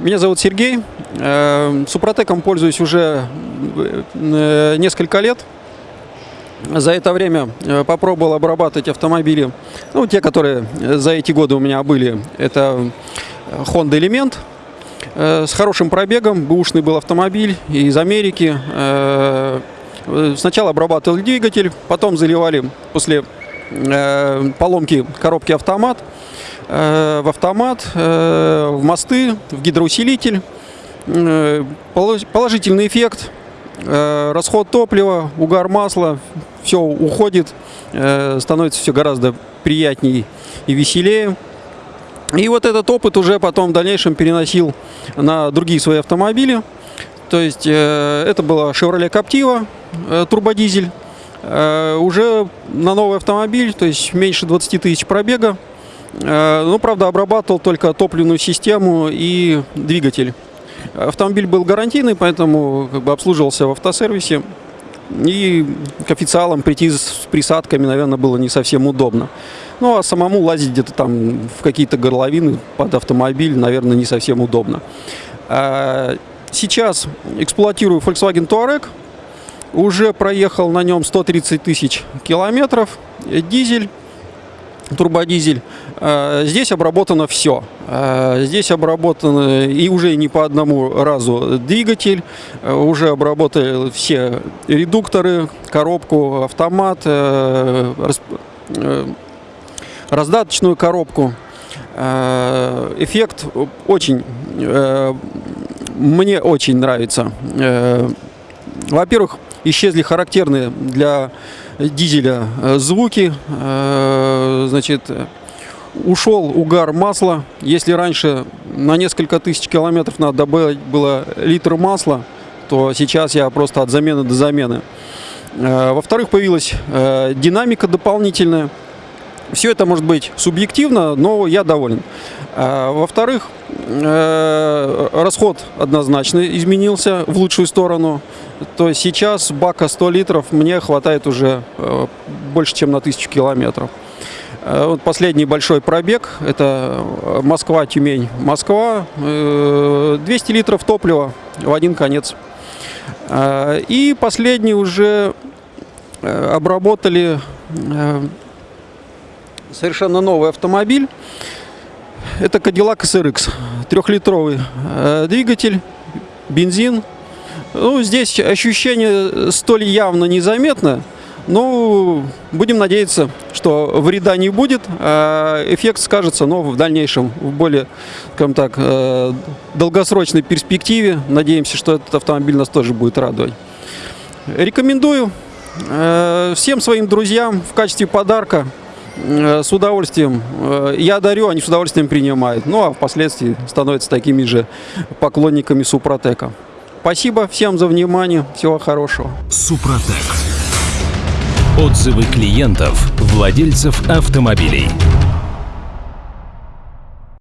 Меня зовут Сергей. Э, Супротеком пользуюсь уже э, несколько лет. За это время э, попробовал обрабатывать автомобили, ну, те, которые за эти годы у меня были. Это Honda Element с хорошим пробегом, бэушный был автомобиль из Америки. Сначала обрабатывал двигатель, потом заливали после поломки коробки автомат – Э, в автомат, э, в мосты, в гидроусилитель. Э, положительный эффект, расход топлива, угар масла, все уходит, становится все гораздо приятнее и веселее. И вот этот опыт уже потом в дальнейшем переносил на другие свои автомобили. То есть это была Chevrolet Captiva, турбодизель. Уже на новый автомобиль, то есть меньше 20 тысяч пробега. Э, ну, правда, обрабатывал только топливную систему и двигатель. Автомобиль был гарантийный, поэтому как бы обслуживался в автосервисе. И к официалам прийти с присадками, наверное, было не совсем удобно. Ну, а самому лазить где-то там в какие-то горловины под автомобиль, наверное, не совсем удобно. А сейчас эксплуатирую Volkswagen Touareg. Уже проехал на нем 130 тысяч километров. Дизель турбодизель. Э, здесь обработано все. Э, здесь обработано и уже не по одному разу двигатель, э, уже обработали все редукторы, коробку, автомат, раздаточную коробку. Эффект очень, мне очень нравится. Во-первых, исчезли характерные для дизеля э, звуки. Э, значит, ушел угар масла. Если раньше на несколько тысяч километров надо добавить было литр масла, то сейчас я просто от замены до замены. Э, во-вторых, появилась динамика дополнительная. Все это может быть субъективно, но я доволен. Во-вторых, расход однозначно изменился в лучшую сторону. То есть сейчас бака 100 литров мне хватает уже э, больше, чем на 1000 километров. Э, вот последний большой пробег, это Москва-Тюмень. Москва, 200 литров топлива в один конец. Э, и последний уже обработали совершенно новый автомобиль. Это Cadillac SRX, трехлитровый двигатель, бензин, ну, здесь ощущение столь явно незаметно, но будем надеяться, что вреда не будет, а эффект скажется, но в дальнейшем, в более, скажем так, э, долгосрочной перспективе. Надеемся, что этот автомобиль нас тоже будет радовать. Рекомендую э, всем своим друзьям в качестве подарка э, с удовольствием. Я дарю, они с удовольствием принимают. Ну, а впоследствии становятся такими же поклонниками Супротека. Спасибо всем за внимание. Всего хорошего. Супротек. Отзывы клиентов, владельцев автомобилей.